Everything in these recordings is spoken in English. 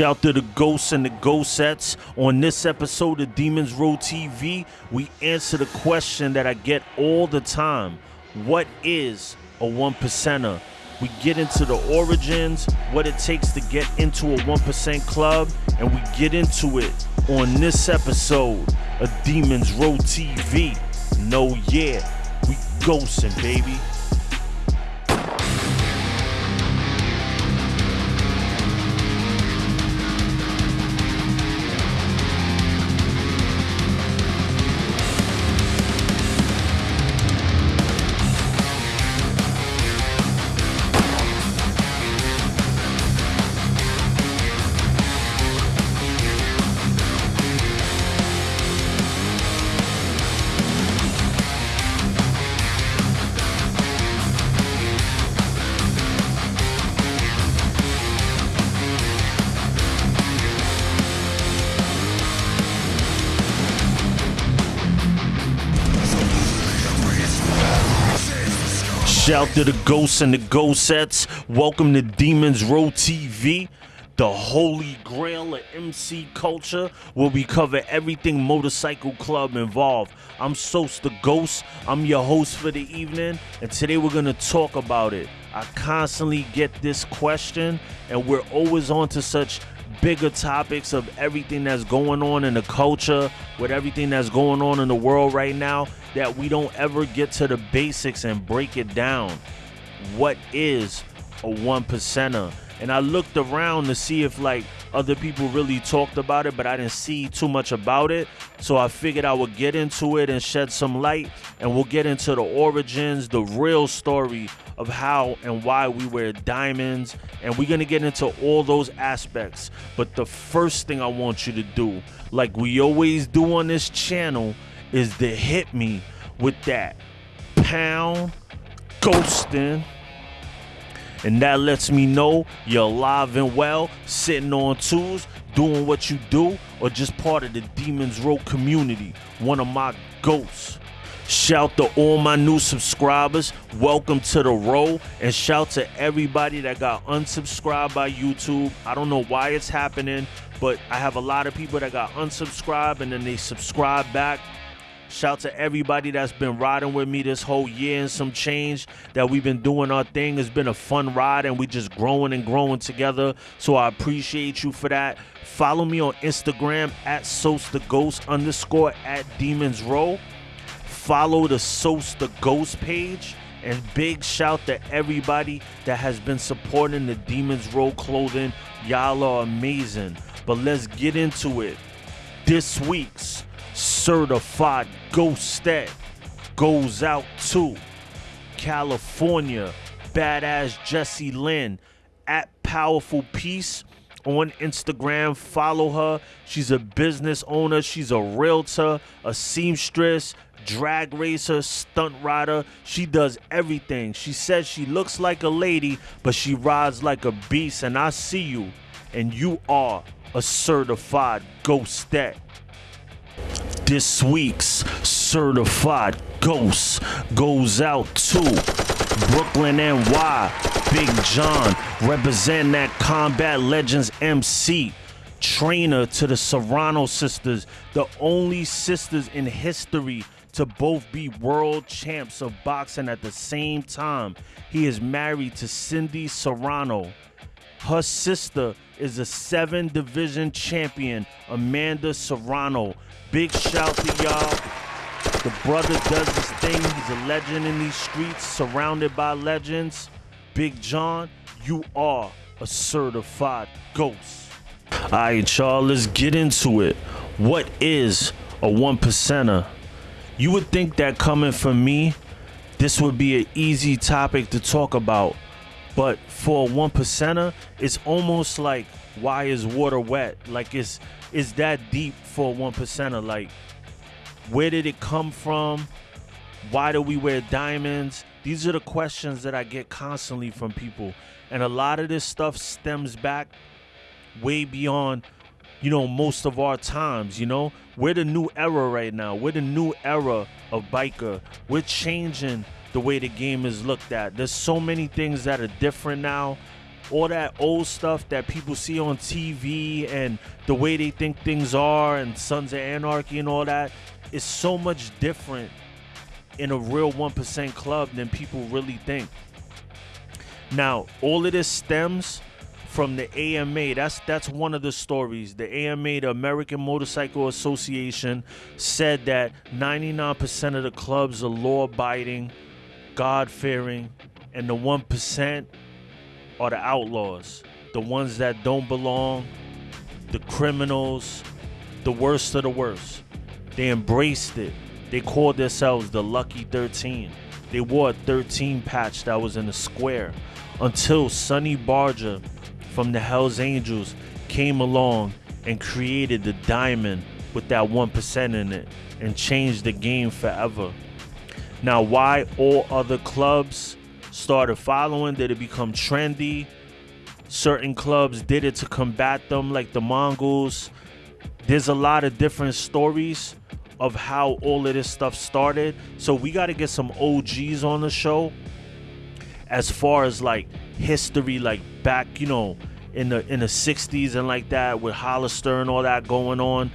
Shout to the ghosts and the ghostettes. On this episode of Demons Row TV, we answer the question that I get all the time What is a one percenter? We get into the origins, what it takes to get into a 1% club, and we get into it on this episode of Demons Row TV. No, yeah, we ghosting, baby. Out to the ghosts and the ghostettes. Welcome to Demons Row TV, the holy grail of MC culture, where we cover everything motorcycle club involved. I'm Sos the Ghost. I'm your host for the evening, and today we're gonna talk about it. I constantly get this question, and we're always on to such bigger topics of everything that's going on in the culture, with everything that's going on in the world right now, that we don't ever get to the basics and break it down. What is a one percenter? And I looked around to see if like other people really talked about it, but I didn't see too much about it. So I figured I would get into it and shed some light, and we'll get into the origins, the real story of how and why we wear diamonds, and we're gonna get into all those aspects. But the first thing I want you to do, like we always do on this channel, is to hit me with that pound ghosting. And that lets me know you're alive and well, sitting on twos, doing what you do, or just part of the Demons Row community, one of my ghosts. Shout to all my new subscribers. Welcome to the row. And shout to everybody that got unsubscribed by YouTube. I don't know why it's happening, but I have a lot of people that got unsubscribed and then they subscribe back. Shout to everybody that's been riding with me this whole year and some change that we've been doing our thing. It's been a fun ride and we just growing and growing together. So I appreciate you for that. Follow me on Instagram at Sos the Ghost underscore at Demons Row. Follow the Sos the Ghost page. And big shout to everybody that has been supporting the Demons Row clothing. Y'all are amazing. But let's get into it. This week's certified ghostet goes out to California, badass Jessie Lynn at Powerful Peace on Instagram. Follow her. She's a business owner, she's a realtor, a seamstress, drag racer, stunt rider. She does everything. She says she looks like a lady, but she rides like a beast. And I see you, and you are a certified ghostet. This week's certified ghost goes out to Brooklyn NY, Big John, represent that Combat Legends MC, trainer to the Serrano sisters, the only sisters in history to both be world champs of boxing at the same time. He is married to Cindy Serrano. Her sister is a seven division champion, Amanda Serrano. Big shout to y'all. The brother does his thing. He's a legend in these streets, surrounded by legends. Big John, you are a certified ghost. All right, y'all, let's get into it. What is a one percenter? You would think that coming from me, this would be an easy topic to talk about. But for a one percenter, it's almost like why is water wet? Like it's is that deep for one percenter? Like where did it come from? Why do we wear diamonds? These are the questions that I get constantly from people. And a lot of this stuff stems back way beyond, you know, most of our times, you know? We're the new era right now. We're the new era of biker. We're changing the way the game is looked at. There's so many things that are different now. All that old stuff that people see on TV and the way they think things are and Sons of Anarchy and all that is so much different in a real 1% club than people really think. Now, all of this stems from the AMA. That's that's one of the stories. The AMA, the American Motorcycle Association, said that 99% of the clubs are law-abiding, God-fearing, and the 1% are the outlaws, the ones that don't belong, the criminals, the worst of the worst. They embraced it. They called themselves the Lucky 13. They wore a 13 patch that was in the square until Sonny Barger from the Hells Angels came along and created the diamond with that 1% in it and changed the game forever. Now, why all other clubs started following? Did it become trendy? Certain clubs did it to combat them, like the Mongols. There's a lot of different stories of how all of this stuff started. So we got to get some OGs on the show as far as like history, like back, you know, in the in the 60s and like that with Hollister and all that going on.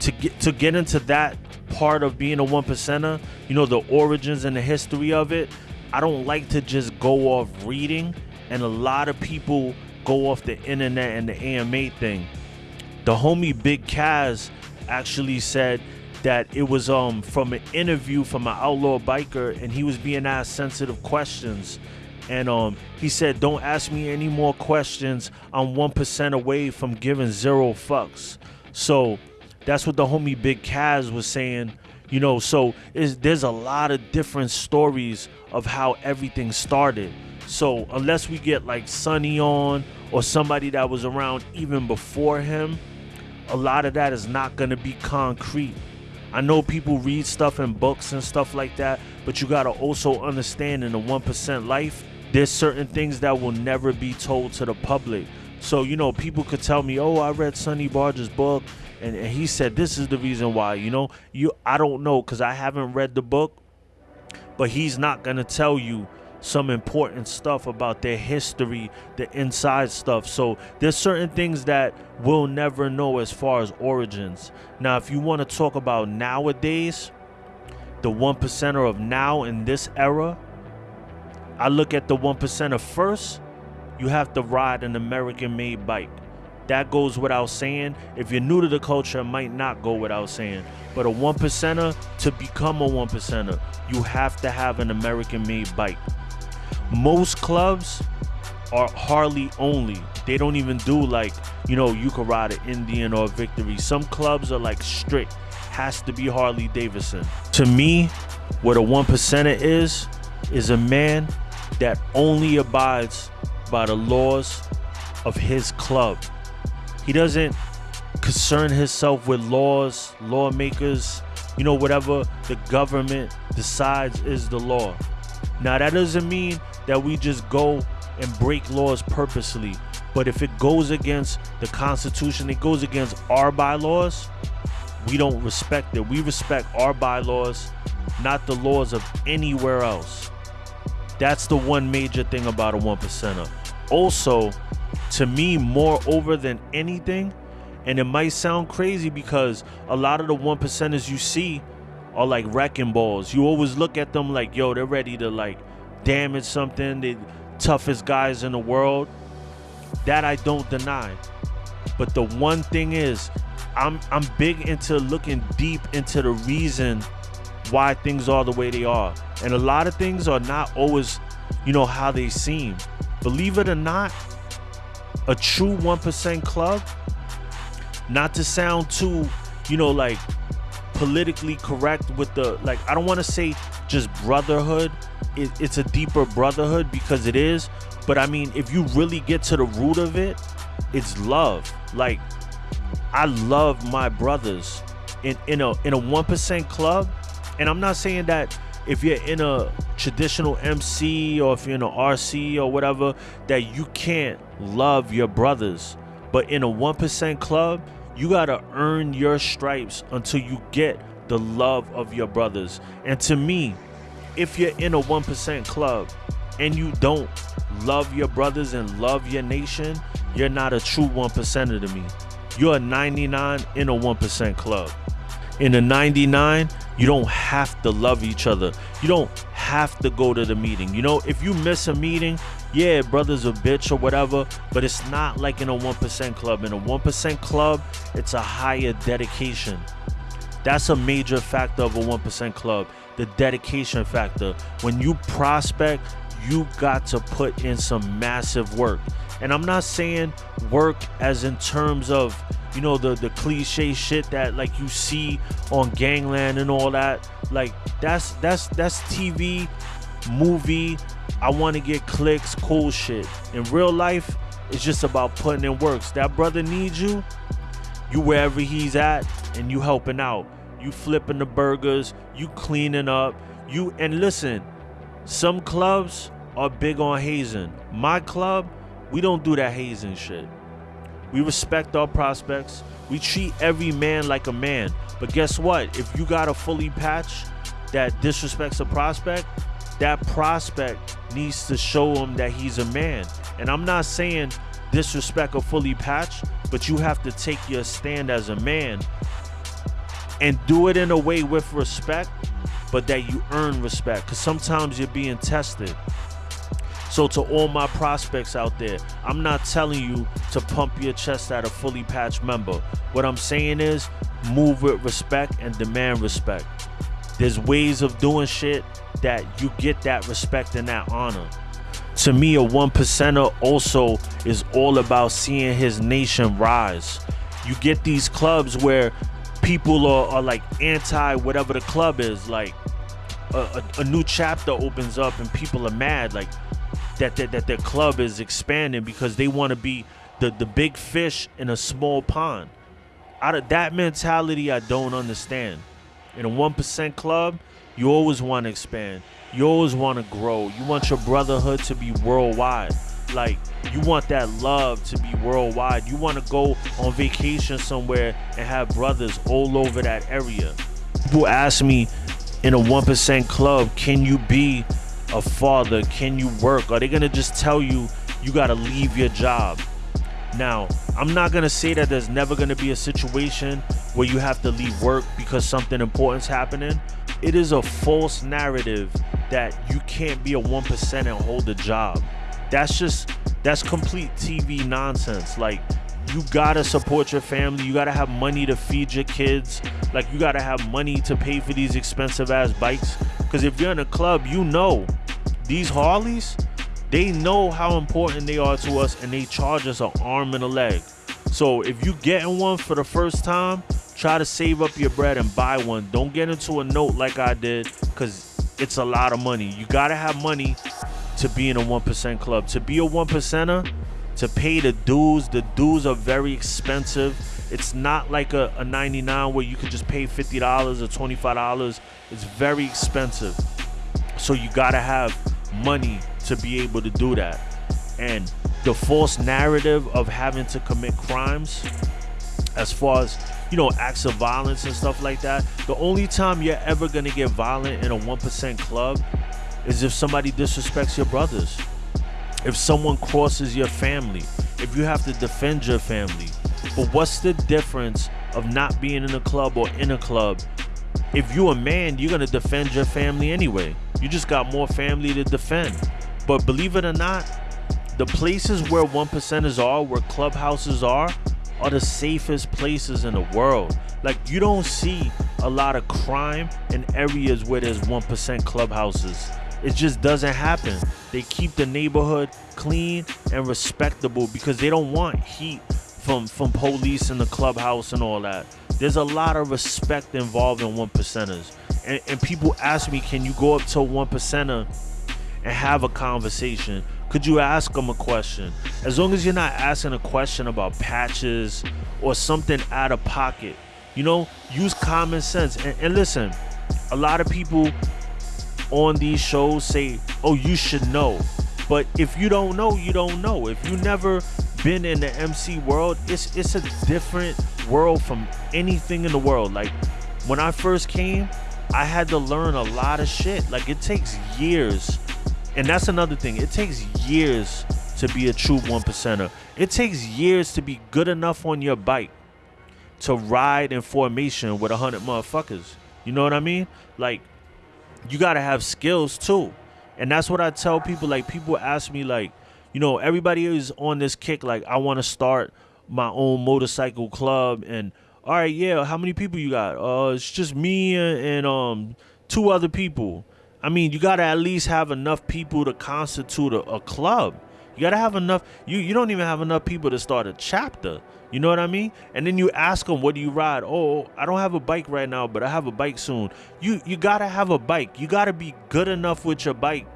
To get to get into that part of being a one percenter, you know, the origins and the history of it, I don't like to just go off reading. And a lot of people go off the internet and the AMA thing. The homie Big Kaz actually said that it was um from an interview from an outlaw biker and he was being asked sensitive questions and um, he said, "Don't ask me any more questions. I'm one percent away from giving zero fucks." So that's what the homie Big Kaz was saying. You know, so is there's a lot of different stories of how everything started. So unless we get like Sonny on or somebody that was around even before him, a lot of that is not gonna be concrete. I know people read stuff in books and stuff like that, but you gotta also understand in the 1% life, there's certain things that will never be told to the public. So, you know, people could tell me, oh, I read Sonny Barger's book and, and he said this is the reason why, you know, you I don't know because I haven't read the book, but he's not gonna tell you some important stuff about their history, the inside stuff. So there's certain things that we'll never know as far as origins. Now, if you want to talk about nowadays, the one percenter of now in this era, I look at the one percenter first. You have to ride an American-made bike. That goes without saying. If you're new to the culture, it might not go without saying. But a one percenter, to become a one percenter, you have to have an American-made bike. Most clubs are Harley only. They don't even do like, you know, you can ride an Indian or a Victory. Some clubs are like strict. Has to be Harley Davidson. To me, what a one percenter is, is a man that only abides by the laws of his club. He doesn't concern himself with laws, lawmakers, you know, whatever the government decides is the law. Now, that doesn't mean that we just go and break laws purposely. But if it goes against the Constitution, it goes against our bylaws, we don't respect it. We respect our bylaws, not the laws of anywhere else. That's the one major thing about a one percenter. Also, to me, more over than anything, and it might sound crazy because a lot of the one percenters you see are like wrecking balls. You always look at them like, yo, they're ready to like damage something. They toughest guys in the world. That I don't deny. But the one thing is, I'm I'm big into looking deep into the reason why things are the way they are. And a lot of things are not always, you know, how they seem. Believe it or not, a true 1% club, not to sound too, you know, like politically correct with the, like, I don't want to say just brotherhood. It, it's a deeper brotherhood because it is. But I mean, if you really get to the root of it, it's love. Like, I love my brothers. In, in a in a one percent club, and I'm not saying that if you're in a traditional MC or if you're in a RC or whatever, that you can't love your brothers. But in a 1% club, you got to earn your stripes until you get the love of your brothers. And to me, if you're in a 1% club and you don't love your brothers and love your nation, you're not a true one percenter to me. You're a 99 in a 1% club. In a 99, you don't have to love each other. You don't have to go to the meeting. You know, if you miss a meeting, yeah, brother's a bitch or whatever, but it's not like in a 1% club. In a 1% club, it's a higher dedication. That's a major factor of a 1% club the dedication factor. When you prospect, you got to put in some massive work. And I'm not saying work as in terms of, you know, the the cliche shit that like you see on Gangland and all that. Like that's that's that's TV, movie. I want to get clicks, cool shit. In real life, it's just about putting in works. That brother needs you. You wherever he's at, and you helping out. You flipping the burgers. You cleaning up. You and listen. Some clubs are big on hazing. My club, we don't do that hazing shit. We respect our prospects. We treat every man like a man. But guess what? If you got a fully patch that disrespects a prospect, that prospect needs to show him that he's a man. And I'm not saying disrespect a fully patch, but you have to take your stand as a man and do it in a way with respect, but that you earn respect. Because sometimes you're being tested. So to all my prospects out there, I'm not telling you to pump your chest at a fully patched member. What I'm saying is move with respect and demand respect. There's ways of doing shit that you get that respect and that honor. To me, a one percenter also is all about seeing his nation rise. You get these clubs where people are, are like anti whatever the club is. Like a, a, a new chapter opens up and people are mad. Like that that, that their club is expanding because they want to be the, the big fish in a small pond. Out of that mentality, I don't understand. In a 1% club, you always want to expand. You always want to grow. You want your brotherhood to be worldwide. Like, you want that love to be worldwide. You want to go on vacation somewhere and have brothers all over that area. People ask me in a 1% club, can you be a father? Can you work? Are they gonna just tell you you gotta leave your job? Now, I'm not gonna say that there's never gonna be a situation where you have to leave work because something important's happening. It is a false narrative that you can't be a 1% and hold a job. That's just, that's complete TV nonsense. Like, you gotta support your family. You gotta have money to feed your kids. Like, you gotta have money to pay for these expensive ass bikes. Because if you're in a club, you know these Harleys, they know how important they are to us and they charge us an arm and a leg. So if you getting one for the first time, try to save up your bread and buy one. Don't get into a note like I did because it's a lot of money. You gotta have money to be in a 1% club. To be a 1%er, to pay the dues, the dues are very expensive. It's not like a, a 99 where you could just pay $50 or $25. It's very expensive. So you gotta have money to be able to do that. And the false narrative of having to commit crimes, as far as you know, acts of violence and stuff like that, the only time you're ever gonna get violent in a 1% club is if somebody disrespects your brothers, if someone crosses your family, if you have to defend your family. But what's the difference of not being in a club or in a club? If you're a man, you're gonna defend your family anyway. You just got more family to defend. But believe it or not, the places where one percenters are, where clubhouses are, are the safest places in the world. Like you don't see a lot of crime in areas where there's 1% clubhouses. It just doesn't happen. They keep the neighborhood clean and respectable because they don't want heat from from police in the clubhouse and all that. There's a lot of respect involved in one percenters and, and people ask me, can you go up to one percenter and have a conversation? Could you ask them a question? As long as you're not asking a question about patches or something out of pocket, you know, use common sense. And, and listen, a lot of people on these shows say, oh, you should know. But if you don't know, you don't know. If you never been in the MC world, it's it's a different world from anything in the world. Like when I first came, I had to learn a lot of shit. Like it takes years and that's another thing. It takes years to be a true one percenter. It takes years to be good enough on your bike to ride in formation with a hundred motherfuckers. You know what I mean? Like, you gotta have skills too. And that's what I tell people. Like, people ask me, like, you know, everybody is on this kick, like, I wanna start my own motorcycle club and all right, yeah, how many people you got? Uh it's just me and, and um two other people. I mean, you gotta at least have enough people to constitute a, a club. You gotta have enough. You you don't even have enough people to start a chapter. You know what I mean? And then you ask them, "What do you ride?" Oh, I don't have a bike right now, but I have a bike soon. You you gotta have a bike. You gotta be good enough with your bike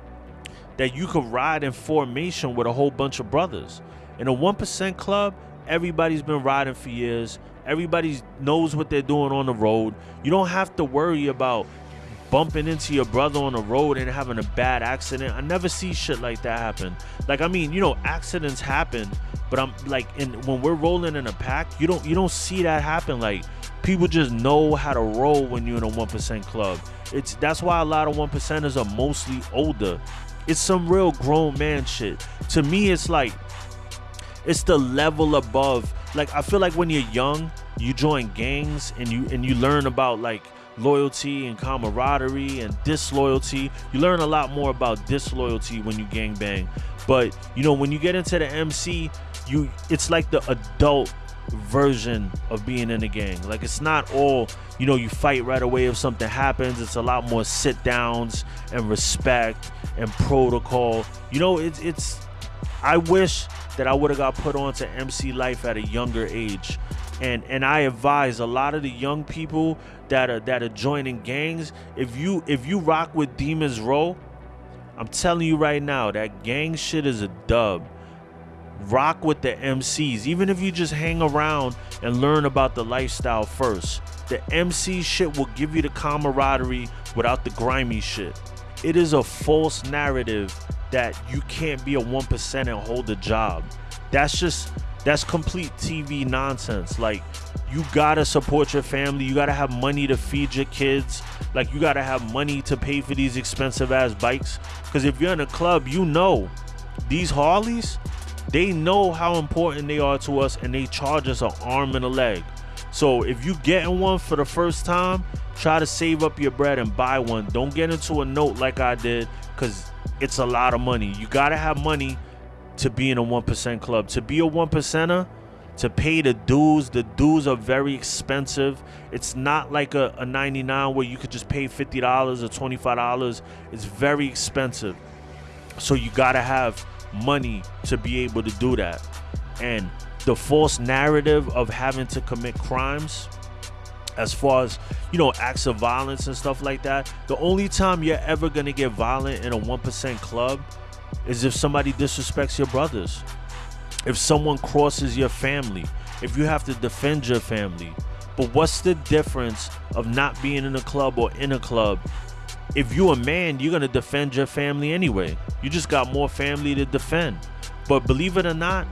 that you could ride in formation with a whole bunch of brothers. In a one percent club, everybody's been riding for years. Everybody knows what they're doing on the road. You don't have to worry about bumping into your brother on the road and having a bad accident. I never see shit like that happen. Like I mean, you know, accidents happen, but I'm like in when we're rolling in a pack, you don't you don't see that happen. Like people just know how to roll when you're in a one percent club. It's that's why a lot of one percenters are mostly older. It's some real grown man shit. To me, it's like it's the level above. Like I feel like when you're young, you join gangs and you and you learn about like loyalty and camaraderie and disloyalty. You learn a lot more about disloyalty when you gang bang. But you know, when you get into the MC, you it's like the adult version of being in a gang. Like it's not all, you know, you fight right away if something happens. It's a lot more sit downs and respect and protocol. You know, it's it's I wish that I would have got put on to MC life at a younger age. And and I advise a lot of the young people that are that are joining gangs, if you if you rock with Demons Row, I'm telling you right now, that gang shit is a dub. Rock with the MCs, even if you just hang around and learn about the lifestyle first. The MC shit will give you the camaraderie without the grimy shit. It is a false narrative that you can't be a 1% and hold a job. That's just that's complete TV nonsense. Like you gotta support your family. You gotta have money to feed your kids. Like you gotta have money to pay for these expensive ass bikes. Cause if you're in a club, you know these Harleys, they know how important they are to us and they charge us an arm and a leg. So if you're getting one for the first time, try to save up your bread and buy one. Don't get into a note like I did, cause it's a lot of money. You gotta have money to be in a 1% club. To be a 1%er, to pay the dues, the dues are very expensive. It's not like a, a 99 where you could just pay $50 or $25. It's very expensive. So you gotta have money to be able to do that. And the false narrative of having to commit crimes as far as you know acts of violence and stuff like that the only time you're ever gonna get violent in a 1% club is if somebody disrespects your brothers, if someone crosses your family, if you have to defend your family. But what's the difference of not being in a club or in a club? If you're a man, you're gonna defend your family anyway. You just got more family to defend. But believe it or not,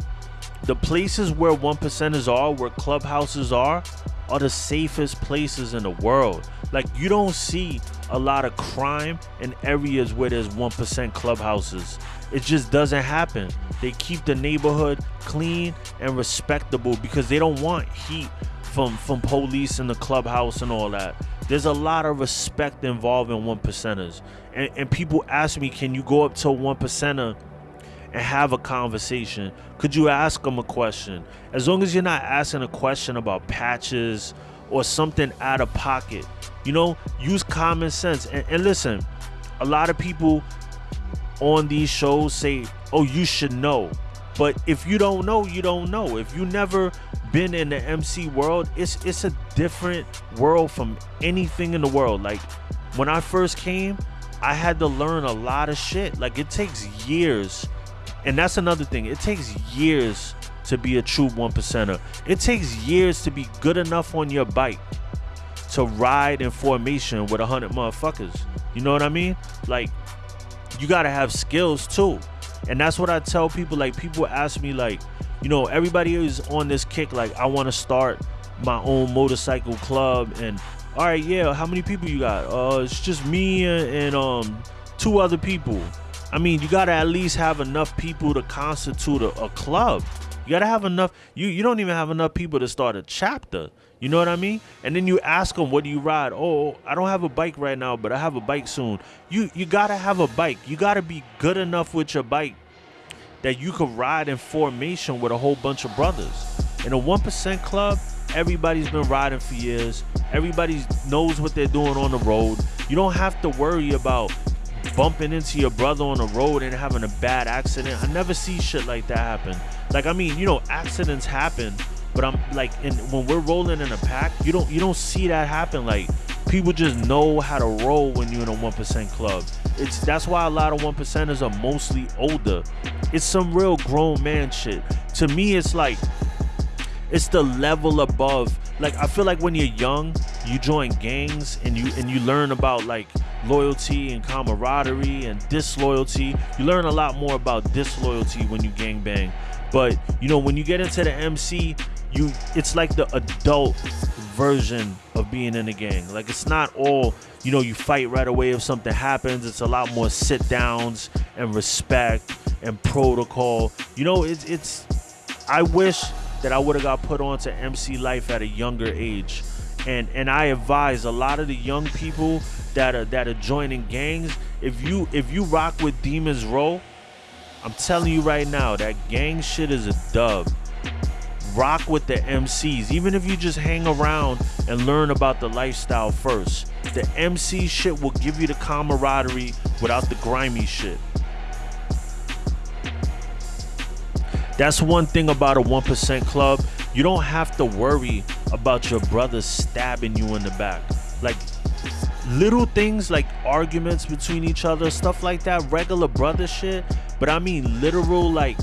the places where one percenters are, where clubhouses are, are the safest places in the world. Like you don't see a lot of crime in areas where there's 1% clubhouses. It just doesn't happen. They keep the neighborhood clean and respectable because they don't want heat from from police in the clubhouse and all that. There's a lot of respect involved in one percenters. And, and people ask me, can you go up to one percenter and have a conversation? Could you ask them a question? As long as you're not asking a question about patches or something out of pocket, you know, use common sense. And, and listen, a lot of people on these shows say, oh, you should know. But if you don't know, you don't know. If you never been in the MC world, it's it's a different world from anything in the world. Like when I first came, I had to learn a lot of shit. Like it takes years. And that's another thing. It takes years to be a true one percenter. It takes years to be good enough on your bike to ride in formation with a hundred motherfuckers. You know what I mean? Like you gotta have skills too. And that's what I tell people. Like people ask me, like, you know, everybody is on this kick, like, I wanna start my own motorcycle club and all right, yeah, how many people you got? Uh it's just me and, and um two other people. I mean, you gotta at least have enough people to constitute a, a club. You gotta have enough. You you don't even have enough people to start a chapter. You know what I mean? And then you ask them, "What do you ride?" Oh, I don't have a bike right now, but I have a bike soon. You you gotta have a bike. You gotta be good enough with your bike that you could ride in formation with a whole bunch of brothers. In a one percent club, everybody's been riding for years. Everybody knows what they're doing on the road. You don't have to worry about bumping into your brother on the road and having a bad accident. I never see shit like that happen. Like I mean, you know, accidents happen, but I'm like, in, when we're rolling in a pack, you don't you don't see that happen. Like people just know how to roll when you're in a one percent club. It's that's why a lot of one percenters are mostly older. It's some real grown man shit. To me, it's like it's the level above. Like I feel like when you're young, you join gangs and you and you learn about like loyalty and camaraderie and disloyalty. You learn a lot more about disloyalty when you gang bang. But you know, when you get into the MC, you it's like the adult version of being in a gang. Like it's not all, you know, you fight right away if something happens. It's a lot more sit downs and respect and protocol. You know, it's it's I wish that I would have got put onto MC life at a younger age. And and I advise a lot of the young people that are that are joining gangs, if you if you rock with Demons Row, I'm telling you right now, that gang shit is a dub. Rock with the MCs, even if you just hang around and learn about the lifestyle first. The MC shit will give you the camaraderie without the grimy shit. That's one thing about a 1% club. You don't have to worry about your brother stabbing you in the back. Like little things like arguments between each other, stuff like that, regular brother shit. But I mean literal like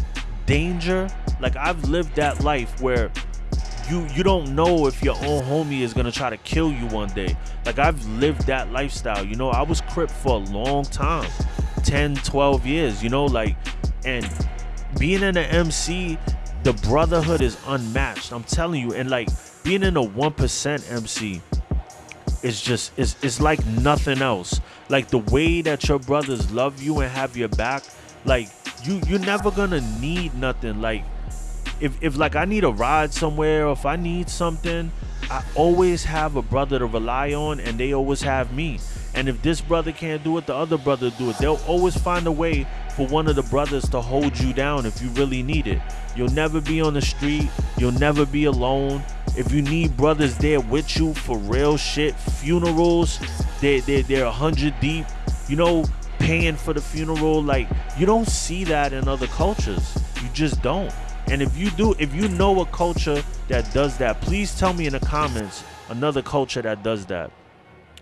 danger. Like I've lived that life where you you don't know if your own homie is gonna try to kill you one day. Like I've lived that lifestyle. You know, I was crip for a long time. 10, 12 years, you know, like and being in the MC, the brotherhood is unmatched. I'm telling you, and like being in a one percent MC is just it's it's like nothing else. Like the way that your brothers love you and have your back, like you you're never gonna need nothing. Like if if like I need a ride somewhere or if I need something, I always have a brother to rely on and they always have me. And if this brother can't do it, the other brother do it. They'll always find a way for one of the brothers to hold you down if you really need it. You'll never be on the street. You'll never be alone. If you need brothers there with you for real shit, funerals, they're, they're, they're a hundred deep. You know, paying for the funeral. Like you don't see that in other cultures. You just don't. And if you do, if you know a culture that does that, please tell me in the comments another culture that does that.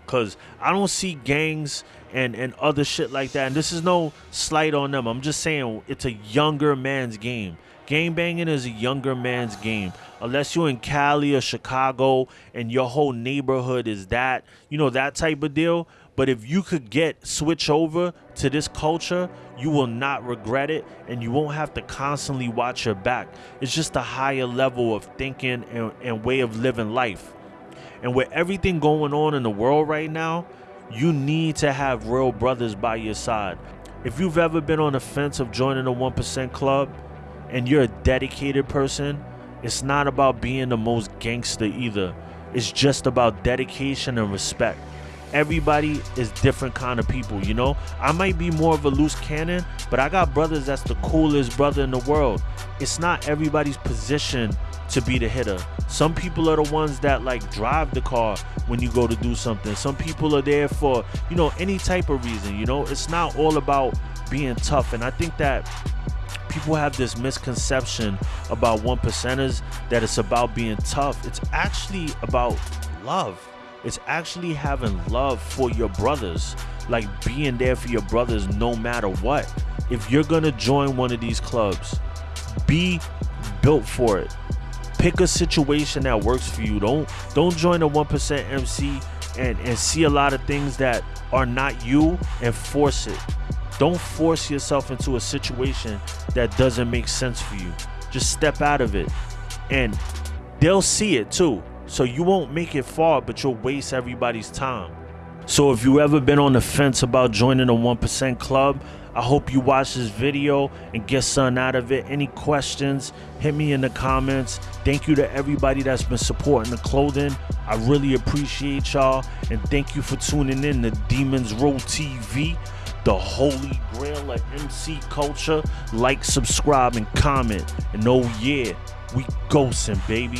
Cause I don't see gangs and and other shit like that. And this is no slight on them. I'm just saying it's a younger man's game. Game banging is a younger man's game. Unless you're in Cali or Chicago and your whole neighborhood is that, you know, that type of deal. But if you could get switch over to this culture, you will not regret it and you won't have to constantly watch your back. It's just a higher level of thinking and, and way of living life. And with everything going on in the world right now, you need to have real brothers by your side. If you've ever been on the fence of joining a 1% club and you're a dedicated person, it's not about being the most gangster either. It's just about dedication and respect. Everybody is different kind of people, you know? I might be more of a loose cannon, but I got brothers that's the coolest brother in the world. It's not everybody's position to be the hitter. Some people are the ones that like drive the car when you go to do something. Some people are there for, you know, any type of reason, you know? It's not all about being tough. And I think that people have this misconception about one percenters that it's about being tough. It's actually about love. It's actually having love for your brothers, like being there for your brothers no matter what. If you're gonna join one of these clubs, be built for it pick a situation that works for you. Don't don't join a one percent MC and and see a lot of things that are not you and force it. Don't force yourself into a situation that doesn't make sense for you. Just step out of it, and they'll see it too. So you won't make it far, but you'll waste everybody's time. So if you ever been on the fence about joining a 1% club, I hope you watch this video and get something out of it. Any questions, hit me in the comments. Thank you to everybody that's been supporting the clothing. I really appreciate y'all. And thank you for tuning in to Demons Row TV, the holy grail of MC culture. Like, subscribe, and comment. And oh, yeah, we ghosting, baby.